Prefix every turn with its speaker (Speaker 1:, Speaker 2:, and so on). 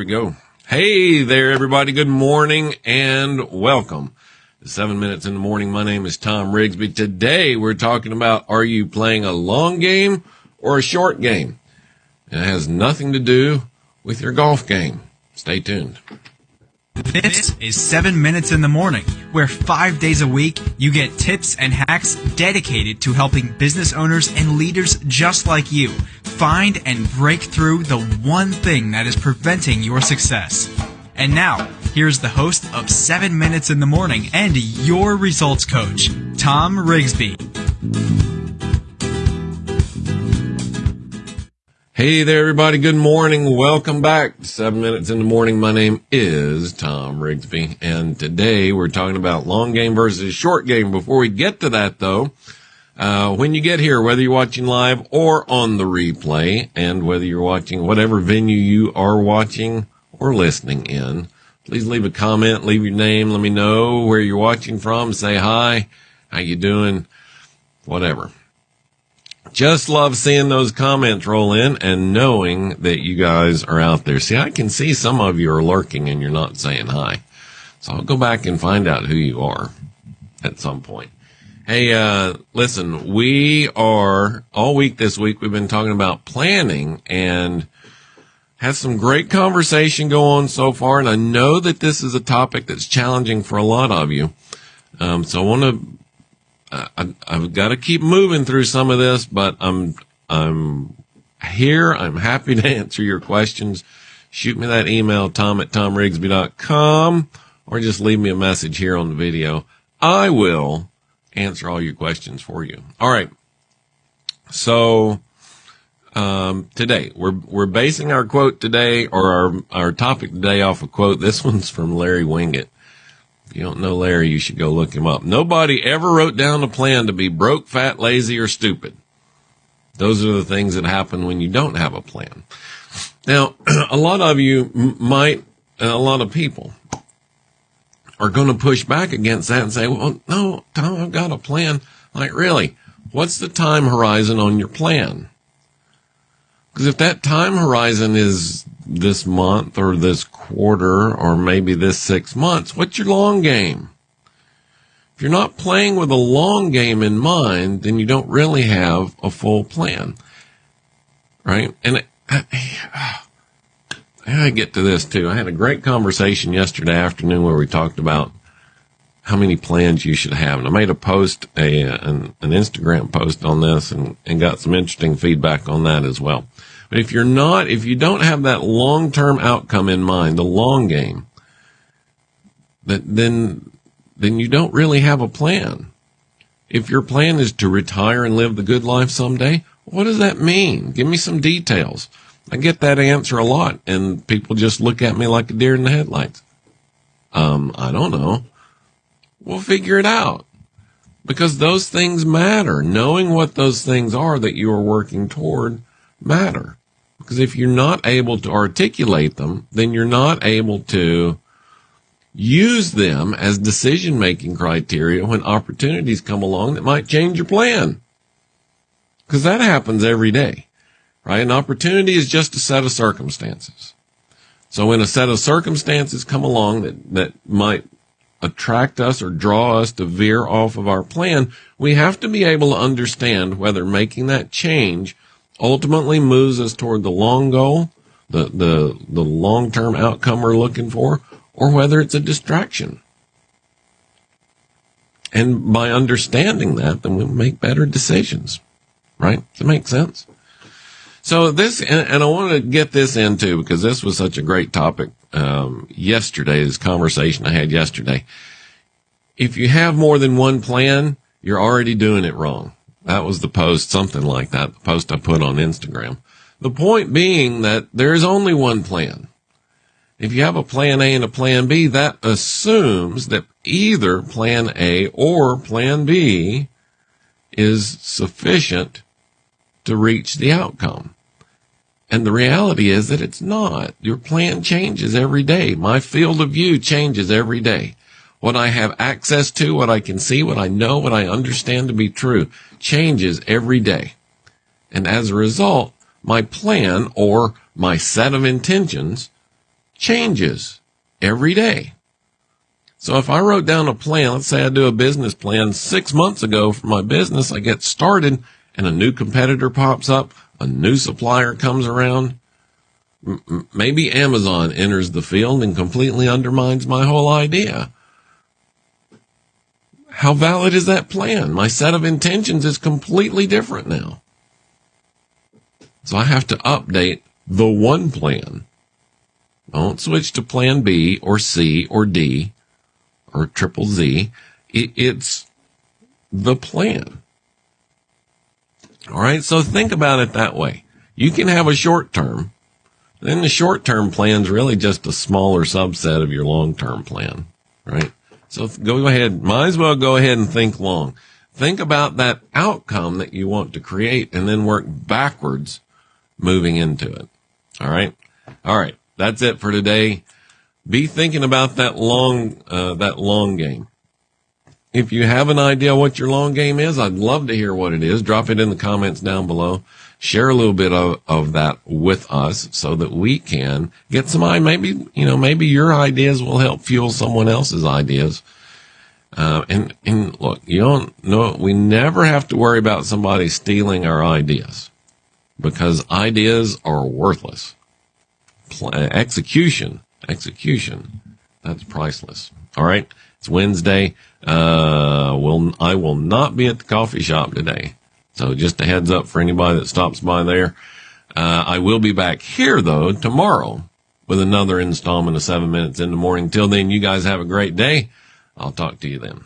Speaker 1: we go. Hey there, everybody. Good morning and welcome. Seven minutes in the morning. My name is Tom Rigsby. Today we're talking about are you playing a long game or a short game? It has nothing to do with your golf game. Stay tuned.
Speaker 2: This is 7 Minutes in the Morning, where five days a week you get tips and hacks dedicated to helping business owners and leaders just like you find and break through the one thing that is preventing your success. And now, here's the host of 7 Minutes in the Morning and your results coach, Tom Rigsby.
Speaker 1: Hey there, everybody. Good morning. Welcome back to seven minutes in the morning. My name is Tom Rigsby, and today we're talking about long game versus short game. Before we get to that, though, uh, when you get here, whether you're watching live or on the replay, and whether you're watching whatever venue you are watching or listening in, please leave a comment, leave your name, let me know where you're watching from, say hi, how you doing, whatever. Just love seeing those comments roll in and knowing that you guys are out there. See, I can see some of you are lurking and you're not saying hi. So I'll go back and find out who you are at some point. Hey, uh, listen, we are all week this week. We've been talking about planning and had some great conversation go on so far. And I know that this is a topic that's challenging for a lot of you. Um, so I want to I, have got to keep moving through some of this, but I'm I'm here. I'm happy to answer your questions. Shoot me that email, tom at tomrigsby.com, or just leave me a message here on the video. I will answer all your questions for you. All right. So um, today we're we're basing our quote today or our our topic today off a quote. This one's from Larry Winget. If you don't know Larry, you should go look him up. Nobody ever wrote down a plan to be broke, fat, lazy, or stupid. Those are the things that happen when you don't have a plan. Now, a lot of you might, uh, a lot of people are going to push back against that and say, well, no, Tom, I've got a plan. Like, really? What's the time horizon on your plan? Because if that time horizon is this month or this quarter or maybe this six months, what's your long game? If you're not playing with a long game in mind, then you don't really have a full plan. Right? And I, I get to this too. I had a great conversation yesterday afternoon where we talked about how many plans you should have. And I made a post, a, an, an Instagram post on this and, and got some interesting feedback on that as well. But if you're not, if you don't have that long-term outcome in mind, the long game, that then, then you don't really have a plan. If your plan is to retire and live the good life someday, what does that mean? Give me some details. I get that answer a lot and people just look at me like a deer in the headlights. Um, I don't know. We'll figure it out because those things matter. Knowing what those things are that you are working toward matter. Because if you're not able to articulate them, then you're not able to use them as decision making criteria when opportunities come along that might change your plan. Because that happens every day, right? An opportunity is just a set of circumstances. So when a set of circumstances come along that, that might attract us or draw us to veer off of our plan, we have to be able to understand whether making that change ultimately moves us toward the long goal, the, the, the long term outcome we're looking for, or whether it's a distraction. And by understanding that, then we make better decisions, right? Does it make sense? So this, and, and I want to get this into because this was such a great topic um, yesterday. This conversation I had yesterday. If you have more than one plan, you're already doing it wrong. That was the post, something like that, the post I put on Instagram. The point being that there is only one plan. If you have a plan A and a plan B, that assumes that either plan A or plan B is sufficient to reach the outcome. And the reality is that it's not. Your plan changes every day. My field of view changes every day what I have access to, what I can see, what I know, what I understand to be true changes every day. And as a result, my plan or my set of intentions changes every day. So if I wrote down a plan, let's say I do a business plan six months ago for my business, I get started and a new competitor pops up, a new supplier comes around. Maybe Amazon enters the field and completely undermines my whole idea. How valid is that plan? My set of intentions is completely different now. So I have to update the one plan. Don't switch to plan B or C or D or triple Z. it's the plan. All right. So think about it that way. You can have a short term. Then the short term plan is really just a smaller subset of your long term plan, right? So go ahead, might as well go ahead and think long. Think about that outcome that you want to create and then work backwards moving into it. All right. All right. That's it for today. Be thinking about that long, uh, that long game. If you have an idea what your long game is, I'd love to hear what it is. Drop it in the comments down below. Share a little bit of, of that with us so that we can get some, maybe, you know, maybe your ideas will help fuel someone else's ideas. Uh, and, and look, you don't know, we never have to worry about somebody stealing our ideas because ideas are worthless. execution, execution, that's priceless. All right. It's Wednesday. Uh, will, I will not be at the coffee shop today. So just a heads up for anybody that stops by there. Uh, I will be back here though tomorrow with another installment of seven minutes in the morning. Till then, you guys have a great day. I'll talk to you then.